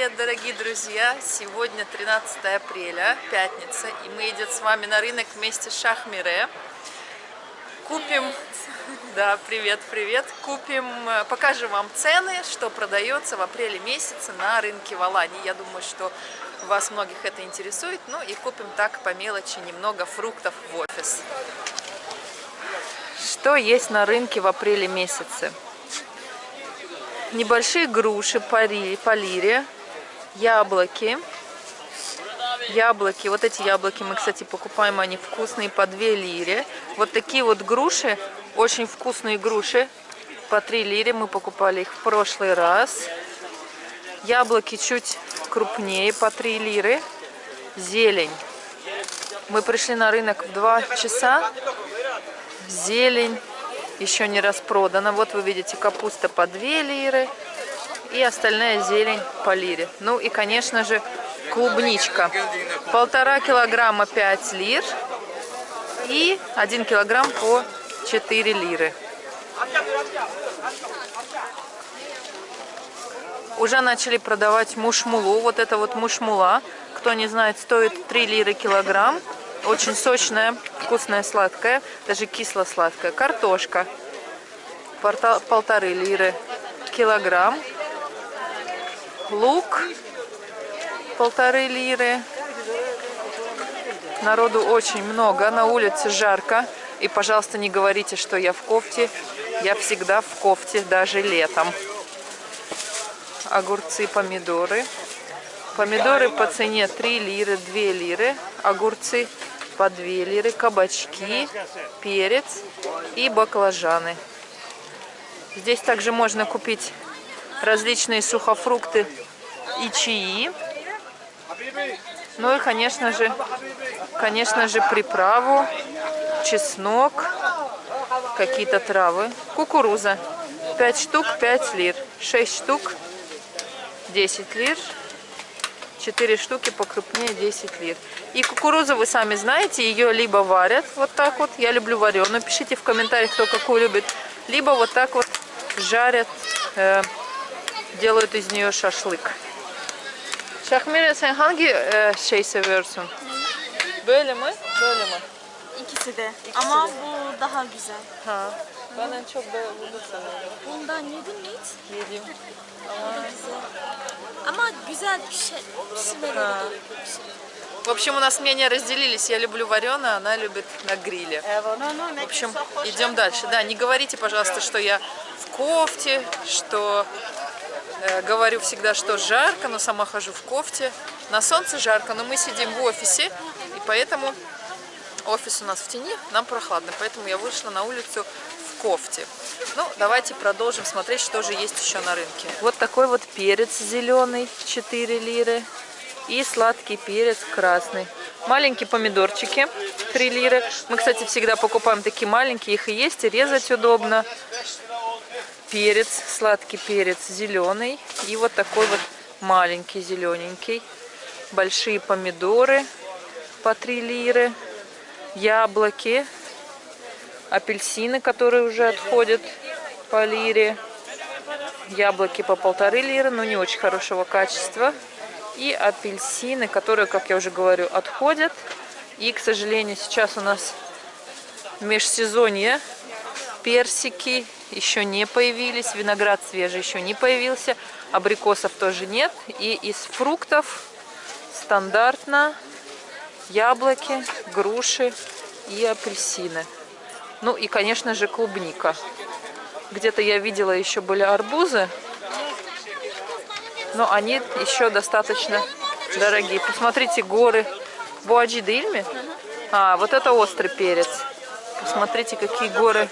привет, дорогие друзья! Сегодня 13 апреля, пятница, и мы идем с вами на рынок вместе с Шахмире. Купим, да, привет, привет, купим, э, покажем вам цены, что продается в апреле месяце на рынке в Алании. Я думаю, что вас многих это интересует. Ну и купим так по мелочи немного фруктов в офис. Что есть на рынке в апреле месяце? небольшие груши по, по лире, яблоки. Яблоки, вот эти яблоки мы, кстати, покупаем, они вкусные по 2 лире. Вот такие вот груши, очень вкусные груши, по 3 лире. Мы покупали их в прошлый раз. Яблоки чуть крупнее, по 3 лиры. Зелень. Мы пришли на рынок в 2 часа. Зелень еще не распродана. Вот вы видите капуста по 2 лиры и остальная зелень по лире. Ну и, конечно же, клубничка. Полтора килограмма 5 лир и 1 килограмм по 4 лиры. Уже начали продавать мушмулу. Вот это вот мушмула. Кто не знает, стоит 3 лиры килограмм. Очень сочная, вкусная, сладкая, даже кисло-сладкая. Картошка. Полторы лиры килограмм. Лук. Полторы лиры. Народу очень много. На улице жарко. И, пожалуйста, не говорите, что я в кофте. Я всегда в кофте, даже летом. Огурцы, помидоры. Помидоры по цене 3 лиры, 2 лиры. Огурцы по 2 лиры, кабачки, перец и баклажаны. Здесь также можно купить различные сухофрукты и чаи. Ну и, конечно же, конечно же, приправу, чеснок, какие-то травы. Кукуруза. 5 штук 5 лир. 6 штук 10 лир. 4 штуки покрупнее 10 лир. И кукурузу вы сами знаете, ее либо варят вот так вот, я люблю вареную, пишите в комментариях, кто какую любит, либо вот так вот жарят, э, делают из нее шашлык. Şahmire sen hangi e, şey seviyorsun? Böyle mi? Böyle mi? İkisi de. Ama bu daha güzel. Ha. Ben en çok böyle bunu seviyorum. Bundan yedin mi hiç? Yedim. Ama. Ama güzel bir şey. Ha. В общем, у нас мнения разделились. Я люблю вареное, она любит на гриле. В общем, идем дальше. Да, не говорите, пожалуйста, что я в кофте, что э, говорю всегда, что жарко, но сама хожу в кофте. На солнце жарко, но мы сидим в офисе, и поэтому офис у нас в тени, нам прохладно. Поэтому я вышла на улицу в кофте. Ну, давайте продолжим смотреть, что же есть еще на рынке. Вот такой вот перец зеленый, 4 лиры. И сладкий перец красный. Маленькие помидорчики, 3 лиры. Мы, кстати, всегда покупаем такие маленькие, их и есть, и резать удобно. Перец, сладкий перец зеленый. И вот такой вот маленький зелененький. Большие помидоры по 3 лиры. Яблоки. Апельсины, которые уже отходят по лире. Яблоки по полторы лиры, но не очень хорошего качества и апельсины, которые, как я уже говорю, отходят. И, к сожалению, сейчас у нас межсезонье. Персики еще не появились, виноград свежий еще не появился, абрикосов тоже нет. И из фруктов стандартно яблоки, груши и апельсины. Ну и, конечно же, клубника. Где-то я видела еще были арбузы, но они еще достаточно дорогие. Посмотрите, горы Буаджи Дильми. А, вот это острый перец. Посмотрите, какие горы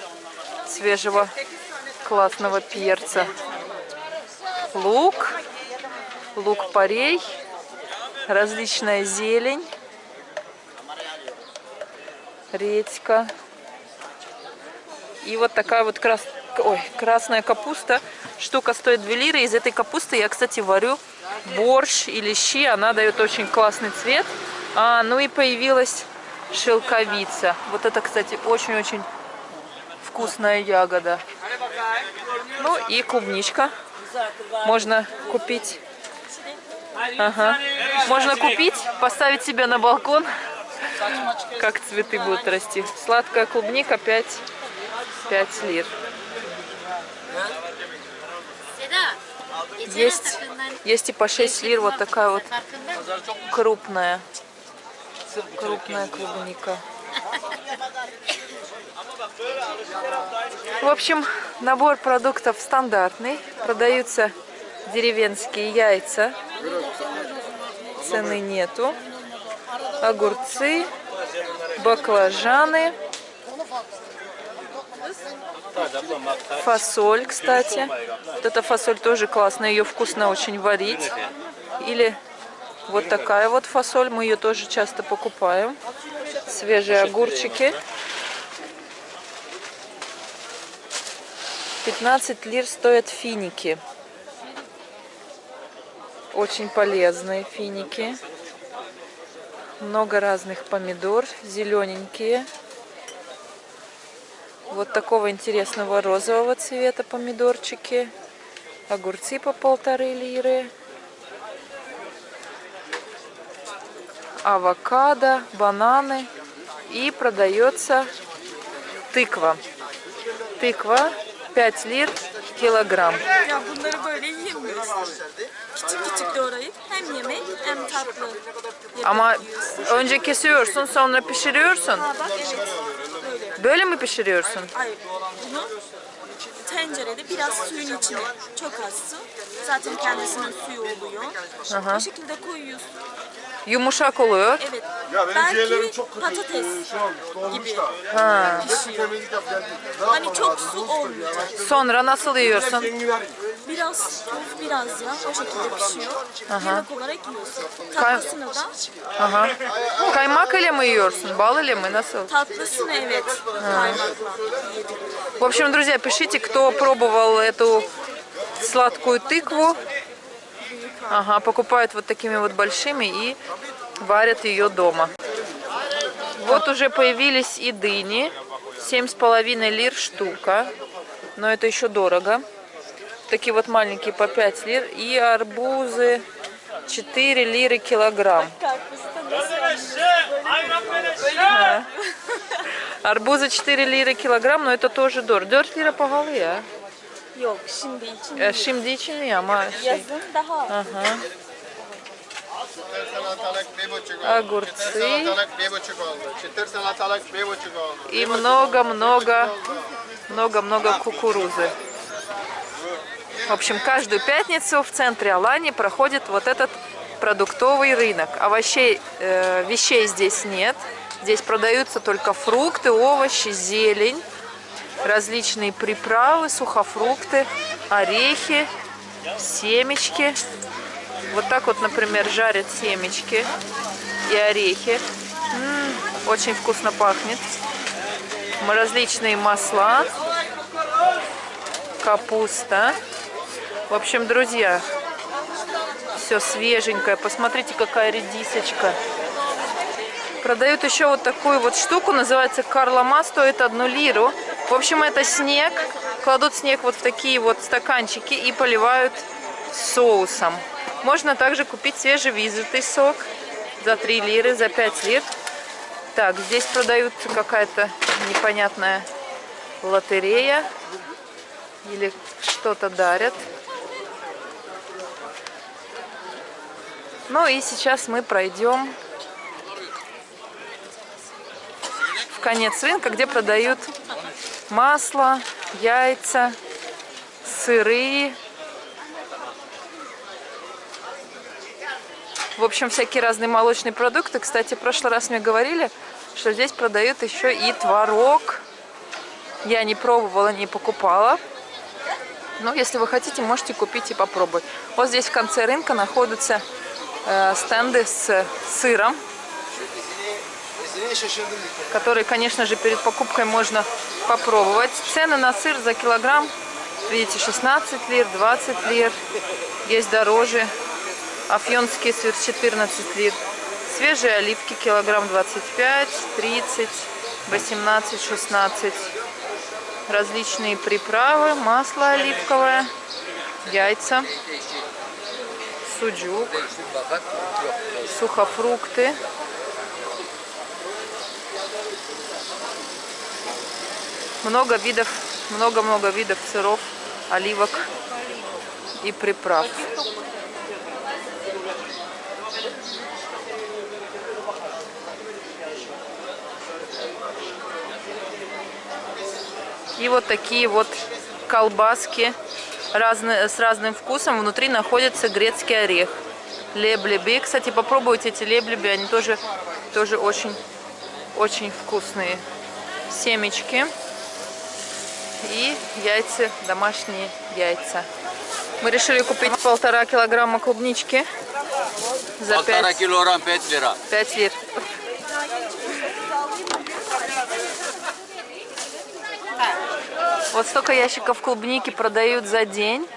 свежего классного перца. Лук, лук-порей, различная зелень, редька. И вот такая вот крас... Ой, красная капуста Штука стоит 2 лиры. Из этой капусты я, кстати, варю борщ или щи. Она дает очень классный цвет. А, ну и появилась шелковица. Вот это, кстати, очень-очень вкусная ягода. Ну и клубничка. Можно купить Ага. Можно купить, поставить себе на балкон, как цветы будут расти. Сладкая клубника 5, 5 лир. Есть, есть и по 6 лир вот такая вот крупная, крупная клубника. В общем, набор продуктов стандартный. Продаются деревенские яйца. Цены нету. Огурцы, баклажаны. Фасоль, кстати. Вот эта фасоль тоже классная. Ее вкусно очень варить. Или вот такая вот фасоль. Мы ее тоже часто покупаем. Свежие огурчики. 15 лир стоят финики. Очень полезные финики. Много разных помидор, зелененькие. Вот такого интересного розового цвета помидорчики. Огурцы по полторы лиры. Авокадо, бананы. И продается тыква. Тыква 5 lir kilogram. Ya bunları böyle yiyemiyoruz. Küçük küçük doğrayıp hem yemek hem tatlı. Ama önce kesiyorsun sonra pişiriyorsun. Ha bak evet. Böyle. Böyle mi pişiriyorsun? Hayır. Bunu tencerede biraz suyun içine. Çok az su. Zaten kendisinin suyu oluyor. Aha. Bu şekilde koyuyorsun. Yumuşak oluyor. Evet. Ya benim ciğerlerim Belki çok kötü. patates Ee, şu an dolmuş gibi da. Ha. pişiyor. Temizlik yap geldi. Ne Hani yapmam çok lazım? su olmayacak. Sonra nasıl yiyorsun? Biraz tuz, biraz yağ o şekilde pişiyor. Yemek olarak yiyorsun. Tatlısını da, Ага. Kaymak ile mi yiyorsun? Bal ile mi? Nasıl? tatlısını evet. В общем, друзья, пишите, кто пробовал эту сладкую тыкву. Ага, покупают вот такими вот большими и варят ее дома. Вот уже появились и дыни. Семь с половиной лир штука. Но это еще дорого. Такие вот маленькие по 5 лир. И арбузы 4 лиры килограмм. Да. Арбузы 4 лиры килограмм, но это тоже дорого. 4 лира по голове, а? Yok şimdi için Э, Şimdi için iyi ama şey. yazın daha oldu. Огурцы и много-много, много-много кукурузы. В общем, каждую пятницу в центре Алании проходит вот этот продуктовый рынок. Овощей, э, вещей здесь нет. Здесь продаются только фрукты, овощи, зелень, различные приправы, сухофрукты, орехи, семечки. Вот так вот, например, жарят семечки и орехи. М, очень вкусно пахнет. М, Различные масла, капуста. В общем, друзья, все свеженькое. Посмотрите, какая редисочка. Продают еще вот такую вот штуку, называется карлома, стоит одну лиру. В общем, это снег. Кладут снег вот в такие вот стаканчики и поливают соусом. Можно также купить свежевизытый сок за 3 лиры, за 5 лир. Так, здесь продаются какая-то непонятная лотерея. Или что-то дарят. Ну и сейчас мы пройдем в конец рынка, где продают масло, яйца, сыры. В общем, всякие разные молочные продукты. Кстати, в прошлый раз мне говорили, что здесь продают еще и творог. Я не пробовала, не покупала. Но если вы хотите, можете купить и попробовать. Вот здесь в конце рынка находятся э, стенды с сыром, которые, конечно же, перед покупкой можно попробовать. Цены на сыр за килограмм, видите, 16 лир, 20 лир, есть дороже. Афьонский сыр 14 лир. Свежие оливки килограмм 25, 30, 18, 16. Различные приправы, масло оливковое, яйца, суджук, сухофрукты. Много видов, много-много видов сыров, оливок и приправ. И вот такие вот колбаски разные, с разным вкусом. Внутри находится грецкий орех. Леблеби. Кстати, попробуйте эти леблеби. Они тоже, тоже очень, очень вкусные. Семечки. И яйца, домашние яйца. Мы решили купить полтора килограмма клубнички. За Полтора 5, килограмм 5 лира. 5 лир. Вот столько ящиков клубники продают за день.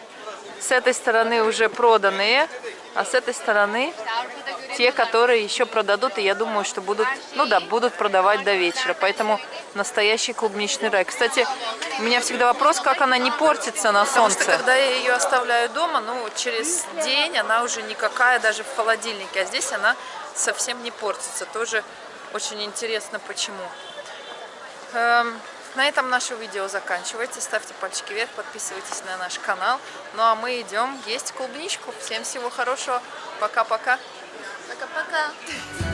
С этой стороны уже проданные, а с этой стороны те, которые еще продадут, и я думаю, что будут, ну да, будут продавать до вечера. Поэтому настоящий клубничный рай. Кстати, у меня всегда вопрос, как она не портится на солнце. Потому что когда я ее оставляю дома, ну, через день она уже никакая даже в холодильнике, а здесь она совсем не портится. Тоже очень интересно, почему. Эм, на этом наше видео заканчивается. Ставьте пальчики вверх, подписывайтесь на наш канал. Ну а мы идем есть клубничку. Всем всего хорошего. Пока-пока. Пока-пока.